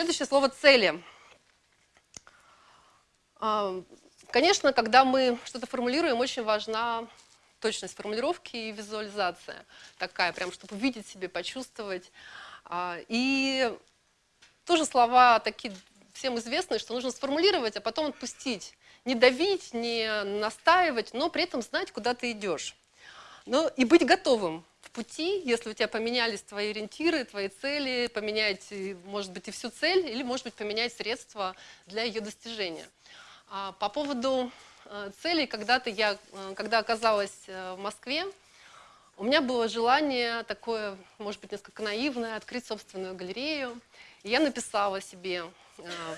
Следующее слово «цели». А, конечно, когда мы что-то формулируем, очень важна точность формулировки и визуализация такая, прям, чтобы увидеть себе, почувствовать. А, и тоже слова такие всем известные, что нужно сформулировать, а потом отпустить. Не давить, не настаивать, но при этом знать, куда ты идешь. Но и быть готовым в пути, если у тебя поменялись твои ориентиры, твои цели, поменять, может быть, и всю цель, или, может быть, поменять средства для ее достижения. А по поводу э, целей, когда-то я, э, когда оказалась э, в Москве, у меня было желание такое, может быть, несколько наивное, открыть собственную галерею. И я написала себе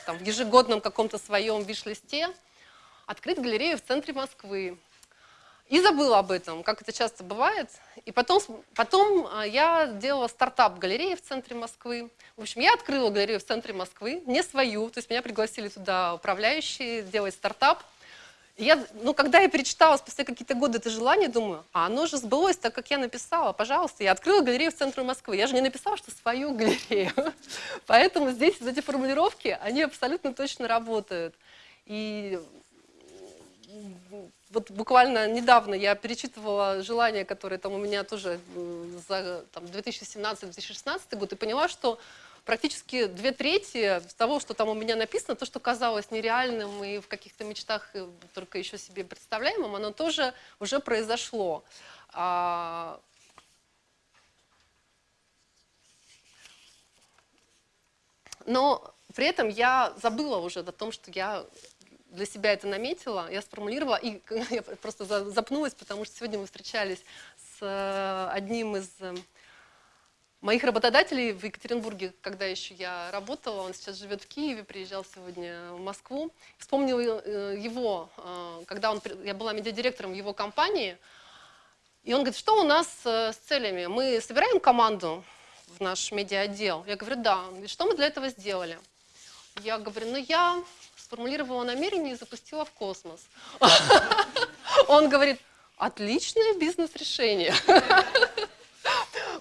там, в ежегодном каком-то своем виш-листе открыть галерею в центре Москвы. И забыла об этом, как это часто бывает. И потом, потом а, я делала стартап галереи в центре Москвы. В общем, я открыла галерею в центре Москвы, не свою, то есть меня пригласили туда управляющие делать стартап. Я, ну, когда я перечитала спустя какие-то годы это желание, думаю, а оно же сбылось так, как я написала, пожалуйста. Я открыла галерею в центре Москвы. Я же не написала, что свою галерею. Поэтому здесь эти формулировки, они абсолютно точно работают. И вот буквально недавно я перечитывала желания, которые там у меня тоже за 2017-2016 год, и поняла, что практически две трети того, что там у меня написано, то, что казалось нереальным и в каких-то мечтах э, только еще себе представляемым, оно тоже уже произошло. А, но при этом я забыла уже о том, что я для себя это наметила, я сформулировала, и я просто запнулась, потому что сегодня мы встречались с э, одним из э, моих работодателей в Екатеринбурге, когда еще я работала, он сейчас живет в Киеве, приезжал сегодня в Москву. Вспомнила э, его, когда он, я была медиадиректором в его компании, и он говорит, что у нас с целями? Мы собираем команду в наш медиа-отдел? Я говорю, да. Он что мы для этого сделали? Я говорю, ну я сформулировала намерение и запустила в космос. Он говорит, отличное бизнес-решение.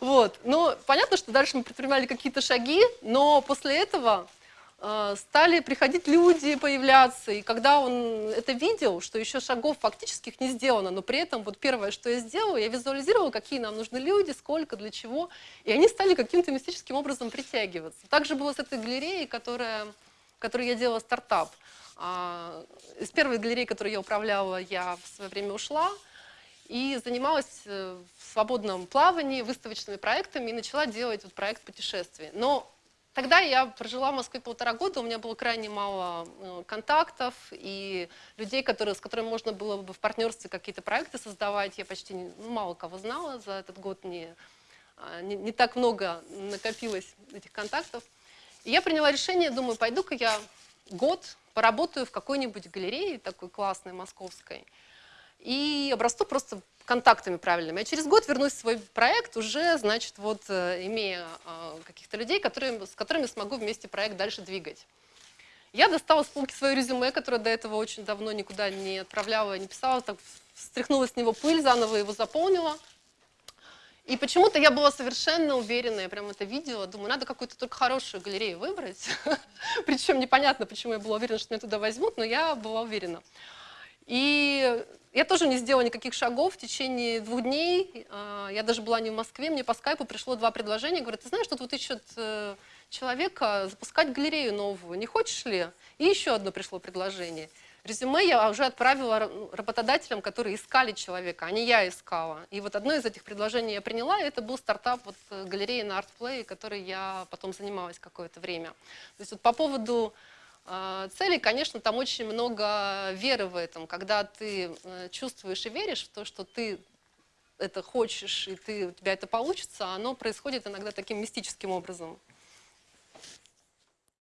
Вот. Но понятно, что дальше мы предпринимали какие-то шаги, но после этого э, стали приходить люди, появляться. И когда он это видел, что еще шагов фактических не сделано, но при этом вот первое, что я сделала, я визуализировала, какие нам нужны люди, сколько, для чего. И они стали каким-то мистическим образом притягиваться. Также было с этой галереей, которая которой я делала стартап. А, из первой галереи, которую я управляла, я в свое время ушла и занималась э, в свободном плавании, выставочными проектами и начала делать вот проект путешествий. Но тогда я прожила в Москве полтора года, у меня было крайне мало э, контактов и людей, которые, с которыми можно было бы в партнерстве какие-то проекты создавать. Я почти ну, мало кого знала за этот год, не, а, не, не так много накопилось этих контактов. И я приняла решение, думаю, пойду-ка я год поработаю в какой-нибудь галерее такой классной, московской, и обрасту просто контактами правильными. Я через год вернусь в свой проект, уже, значит, вот э, имея э, каких-то людей, которые, с которыми смогу вместе проект дальше двигать. Я достала с полки свое резюме, которое до этого очень давно никуда не отправляла, не писала, так встряхнула с него пыль, заново его заполнила – и почему-то я была совершенно уверена, я прям это видела, думаю, надо какую-то только хорошую галерею выбрать. Причем непонятно, почему я была уверена, что меня туда возьмут, но я была уверена. И я тоже не сделала никаких шагов в течение двух дней. А, я даже была не в Москве, мне по скайпу пришло два предложения. Говорят, ты знаешь, тут вот ищут э, человека запускать галерею новую, не хочешь ли? И еще одно пришло предложение. Резюме я уже отправила работодателям, которые искали человека, а не я искала. И вот одно из этих предложений я приняла, и это был стартап вот, э, галереи на ArtPlay, которой я потом занималась какое-то время. То есть вот по поводу э, целей, конечно, там очень много веры в этом. Когда ты э, чувствуешь и веришь в то, что ты это хочешь, и ты, у тебя это получится, оно происходит иногда таким мистическим образом.